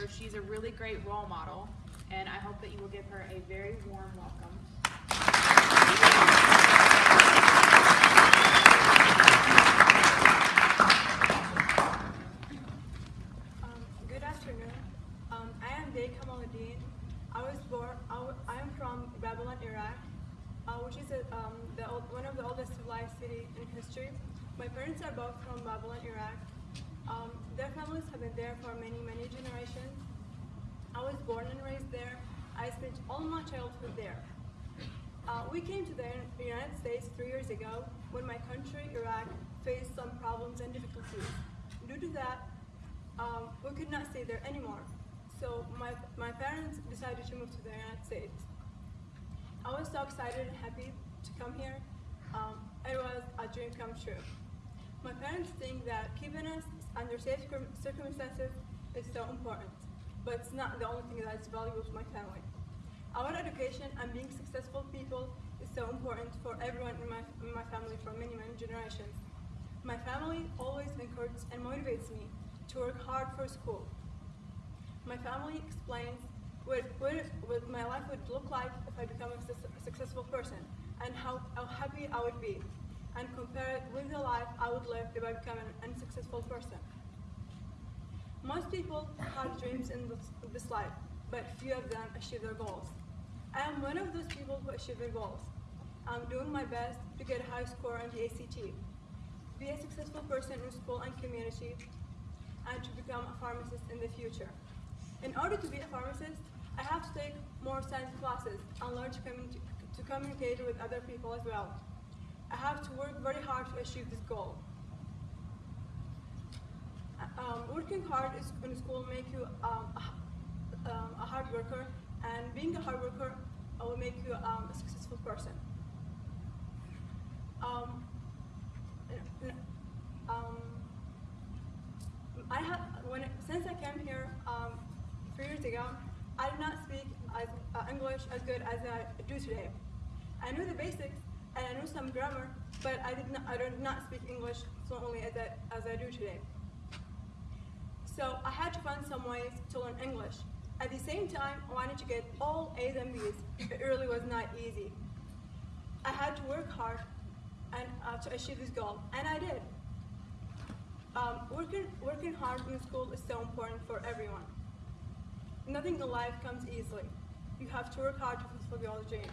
so she's a really great role model, and I hope that you will give her a very warm welcome. Um, good afternoon. Um, I am Day Kamaluddin. I was born, I, am from Babylon, Iraq, uh, which is a, um, old, one of the oldest civilized cities in history. My parents are both from Babylon, Iraq. Um, their families have been there for many, many generations. I was born and raised there. I spent all my childhood there. Uh, we came to the United States three years ago when my country, Iraq, faced some problems and difficulties. Due to that, um, we could not stay there anymore. So my, my parents decided to move to the United States. I was so excited and happy to come here. Um, it was a dream come true. My parents think that keeping us under safe circumstances is so important, but it's not the only thing that's valuable to my family. Our education and being successful people is so important for everyone in my, in my family for many, many generations. My family always encourages and motivates me to work hard for school. My family explains what, what, what my life would look like if I become a successful person and how, how happy I would be and compare it with the life I would live if I become an unsuccessful person. Most people have dreams in this, life, but few of them achieve their goals. I am one of those people who achieve their goals. I'm doing my best to get a high score on the ACT, be a successful person in school and community, and to become a pharmacist in the future. In order to be a pharmacist, I have to take more science classes and learn to, to communicate with other people as well. I have to work very hard to achieve this goal. Um, working hard in school make you um, a, um, a hard worker, and being a hard worker uh, will make you um, a successful person. Um, n- um, I have when since I came here three years ago, I did not speak as, uh, English as good as I do today. I knew the basics and I knew some grammar, but I did not I did not speak English fluently as I, as I do today. So I had to find some ways to learn English. At the same time, I wanted to get all A's and B's. It really was not easy. I had to work hard and uh, to achieve this goal, and I did. Um, working, working hard in school is so important for everyone. Nothing in life comes easily. You have to work hard to fulfill your dreams.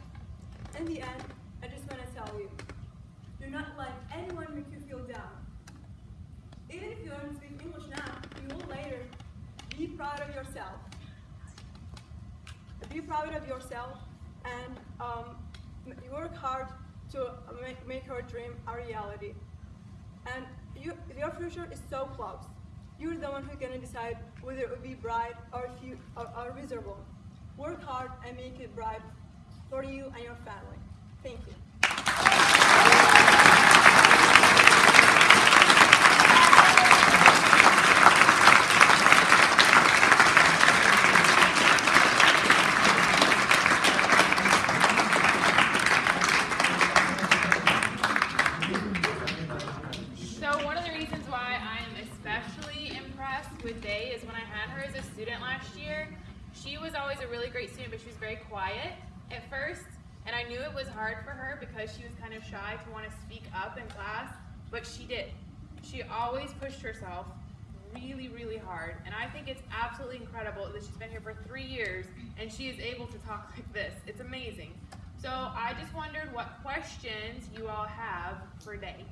In the end, I just want to tell you, do not let anyone make you feel down. Even if you don't speak English now, you will later. Be proud of yourself. Be proud of yourself and um, work hard to make, make your dream a reality. And you, your future is so close. You're the one who's gonna decide whether it will be bright or, few, or, or miserable. Work hard and make it bright for you and your family. Thank you. So one of the reasons why I am especially impressed with Day is when I had her as a student last year, she was always a really great student, but she was very quiet at first. And I knew it was hard for her because she was kind of shy to want to speak up in class, but she did. She always pushed herself really, really hard. And I think it's absolutely incredible that she's been here for three years and she is able to talk like this. It's amazing. So I just wondered what questions you all have for Day.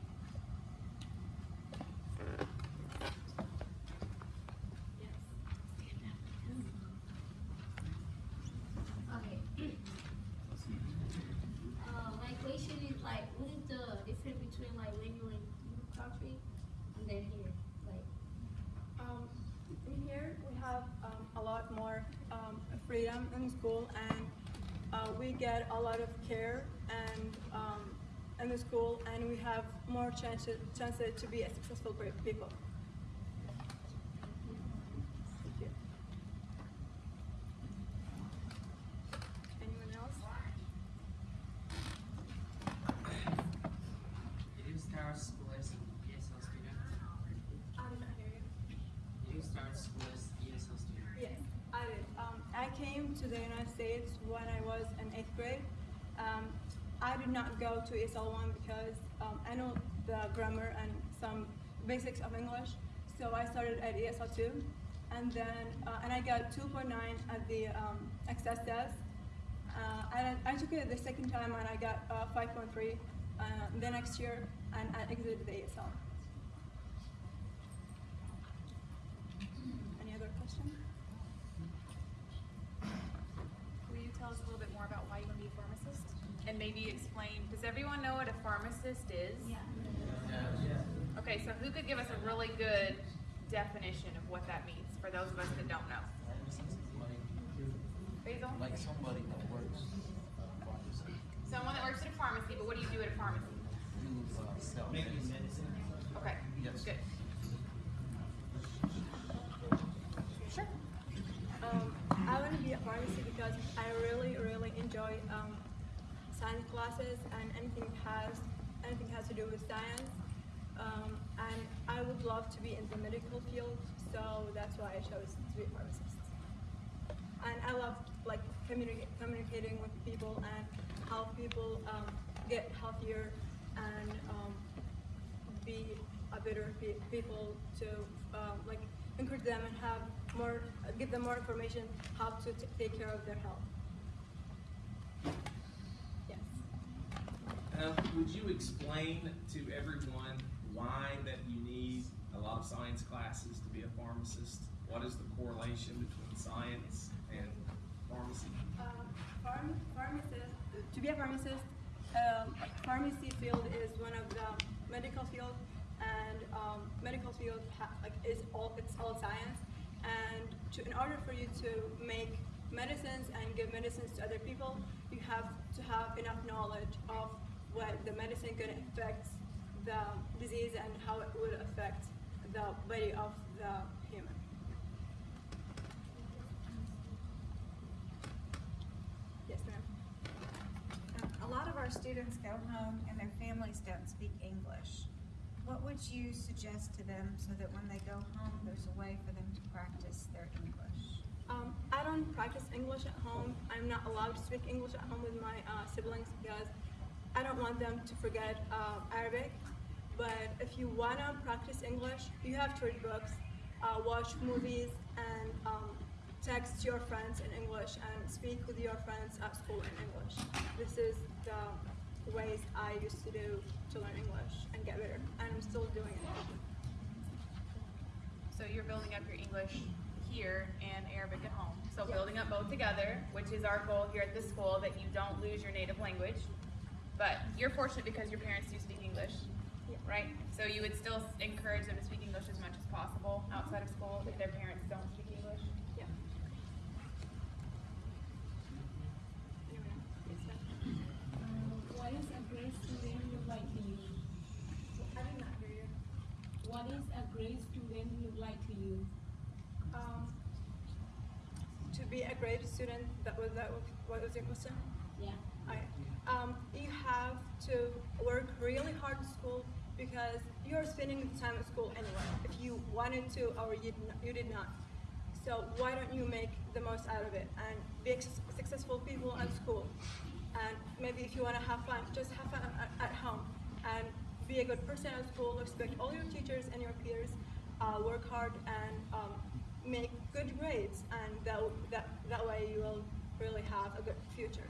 Okay. Uh, my question is like, what is the difference between like when you're in your country and then here? Like, Um, in here, we have um, a lot more um, freedom in school, and uh, we get a lot of care and um, in the school, and we have more chances chances to be a successful pe- people. Thank you. Anyone else? Did you start school as an ESL student? I did not hear you. Did you start school as ESL student? Yes. came to the United States when I was in eighth grade. Um, I did not go to ESL one because um, I know the grammar and some basics of English. So I started at ESL two, and then uh, and I got 2.9 at the um, access test. Uh, and I took it the second time and I got uh, 5.3 uh, the next year and I exited the ESL. Any other questions? Will you tell us a little bit more about why you want to be a pharmacist? And maybe explain, does everyone know what a pharmacist is? Yeah. Okay, so who could give us a really good definition of what that means for those of us that don't know? Basil? Like somebody that works uh, pharmacy, Someone that works at a pharmacy, but what do you do at a pharmacy? you uh, sell medicine. Okay, Yes. good. Sure. Um, I want to be a pharmacy because I really, really enjoy um, science classes and anything has anything has to do with science. Um, and I would love to be in the medical field, so that's why I chose to be a pharmacist. And I love like communi- communicating with people and help people um, get healthier and um, be a better pe- people to um, like encourage them and have more, give them more information how to take care of their health. Yes. Uh, would you explain to everyone why that you need a lot of science classes to be a pharmacist? What is the correlation between science and pharmacy? Um, pharm- pharmacist, to be a pharmacist, um, pharmacy field is one of the medical field, and um, medical field like is all it's all science. And to, in order for you to make medicines and give medicines to other people, you have to have enough knowledge of what the medicine can affect the disease and how it would affect the body of the human. Yes, ma'am. Um, A lot of our students go home and their families don't speak English. What would you suggest to them so that when they go home, there's a way for them to practice their English? Um, I don't practice English at home. I'm not allowed to speak English at home with my uh, siblings because I don't want them to forget uh, Arabic. But if you wanna practice English, you have to read books, uh, watch movies, and um, text your friends in English and speak with your friends at school in English. This is the ways I used to do to learn English and get better, and I'm still doing it. So you're building up your English here and Arabic at home. So building up both together, which is our goal here at this school, that you don't lose your native language. But you're fortunate because your parents do speak English, Yeah. right? So you would still encourage them to speak English as much as possible outside of school if their parents don't speak English. Yeah. Anyone else? Yes, ma'am. What is a great student look like to you? I did not hear you. What is a great student look like to you? Um, to be a great student, that was that. was- What was your question? Um, you have to work really hard in school because you are spending the time at school anyway. If you wanted to, or you did not, you did not. So why don't you make the most out of it and be successful people at school? And maybe if you want to have fun, just have fun at, at home and be a good person at school. Respect all your teachers and your peers. Uh, work hard and um, make good grades, and that, that that way you will really have a good future.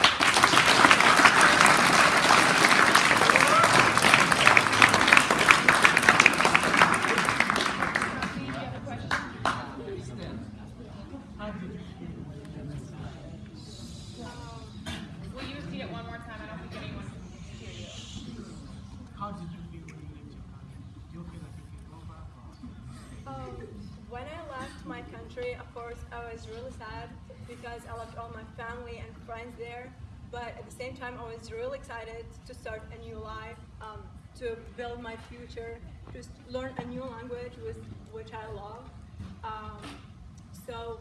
course, I was really sad because I left all my family and friends there. But at the same time, I was really excited to start a new life, um, to build my future, to learn a new language, with, which I love. Um, so,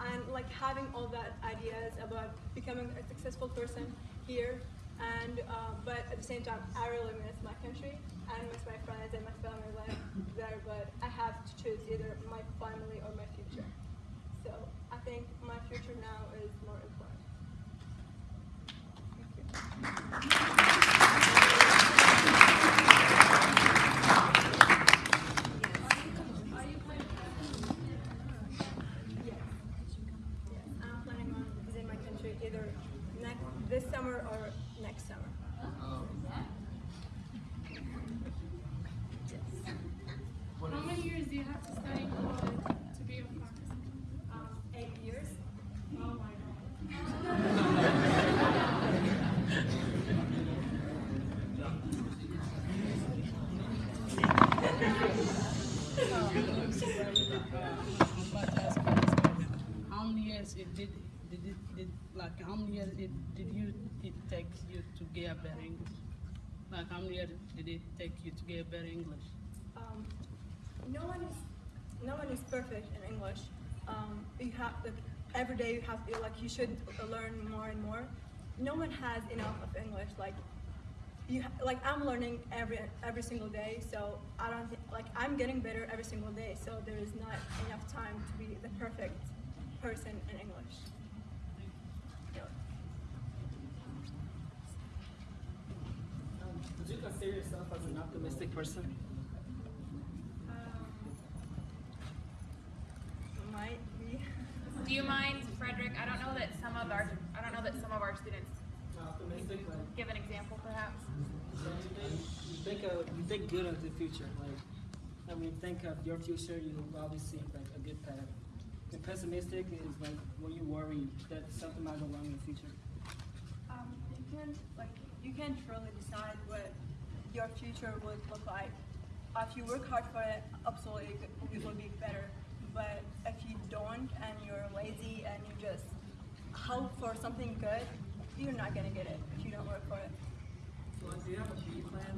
and like having all that ideas about becoming a successful person here, and uh, but at the same time, I really miss my country and miss my friends and my family life there. But I have to choose either my family or my future. So I think my future now is more important. Thank you. Take you to get better English? Like, how many years did it take you to get better English? Um, no one is no one is perfect in English. Um, you have like, every day you have to like you should learn more and more. No one has enough of English. Like you like I'm learning every every single day. So I don't like I'm getting better every single day. So there is not enough time to be the perfect person in English. Yeah. Um, would you consider yourself as an optimistic person? Um, might be. Do you mind, Frederick? I don't know that some of our I don't know that some of our students Optimistic, like give an example, perhaps. you think of you think good of the future. Like I mean, think of your future. You obviously see like a good path. And pessimistic is like when you worry that something might go wrong in the future. Um, you can like you can't really decide what your future would look like. Uh, If you work hard for it, absolutely it will be better. But if you don't and you're lazy and you just hope for something good, you're not gonna get it if you don't work for it. So do you have a B plan?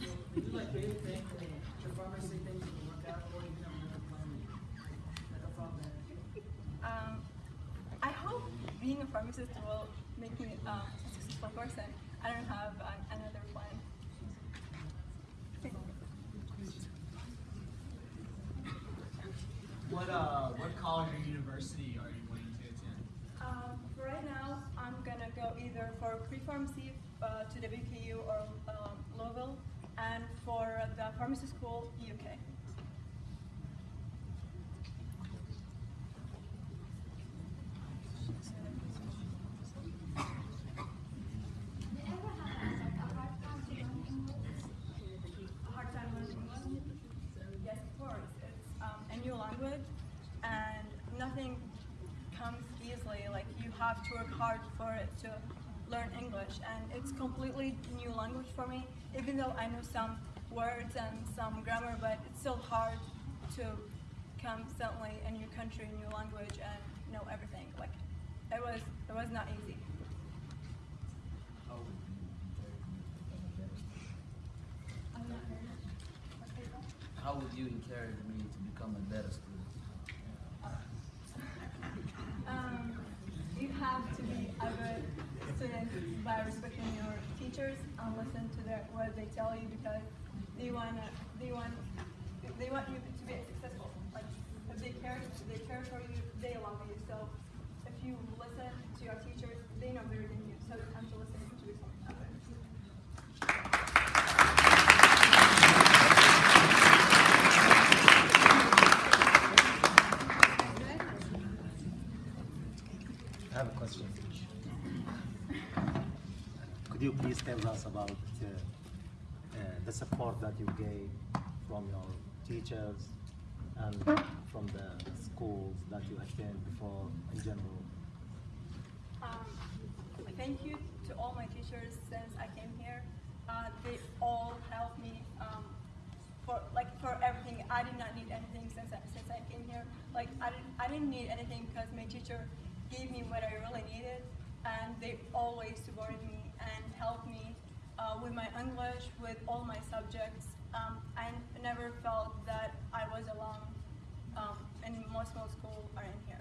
Do you like really think that the pharmacy things will work out, or you have another plan? Like a? Um, I hope being a pharmacist will make me um, a successful person. I don't have uh, another plan. What uh, what college or university are you wanting to attend? Um, for right now, I'm gonna go either for pre-pharmacy uh, to WKU or um, Louisville, and for the pharmacy school, UK. Um, a new language, and nothing comes easily. Like you have to work hard for it to learn English, and it's completely new language for me. Even though I know some words and some grammar, but it's still hard to come suddenly in your country, new language, and know everything. Like it was, it was not easy. How would you encourage me to become a better student? Um, you have to be a good by respecting your teachers and listen to their, what they tell you because they want they want they want you to be successful. Like if they care they care for you, they love you. So if you listen to your teachers, they know than you. So you have to listen to others. I have a question. Could you please tell us about uh, the support that you gave from your teachers and from the schools that you attend before in general? Um, thank you to all my teachers since I came here. Uh, they all helped me um, for like for everything. I did not need anything since I, since I came here. Like I didn't I didn't need anything because my teacher gave me what I really needed, and they always supported me helped me uh, with my English, with all my subjects. Um, I never felt that I was alone. Um, and most of school are in here.